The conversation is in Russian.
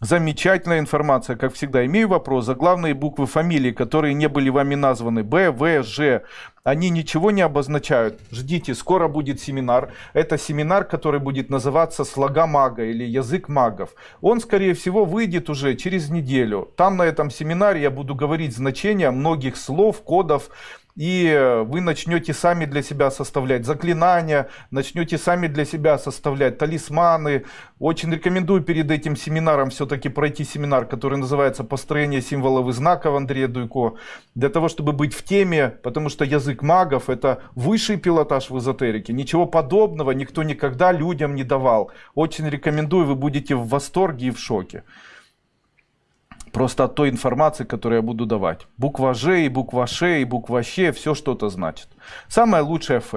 Замечательная информация, как всегда. Имею вопрос. За главные буквы фамилии, которые не были вами названы, Б, В, Ж, они ничего не обозначают. Ждите, скоро будет семинар. Это семинар, который будет называться «Слога мага» или «Язык магов». Он, скорее всего, выйдет уже через неделю. Там на этом семинаре я буду говорить значения многих слов, кодов, и вы начнете сами для себя составлять заклинания, начнете сами для себя составлять талисманы. Очень рекомендую перед этим семинаром все-таки пройти семинар, который называется «Построение символов и знаков» Андрея Дуйко, для того, чтобы быть в теме, потому что язык магов это высший пилотаж в эзотерике. Ничего подобного никто никогда людям не давал. Очень рекомендую, вы будете в восторге и в шоке. Просто от той информации, которую я буду давать. Буква Ж и буква Ш и буква Щ, все что-то значит. Самое лучшее Ф.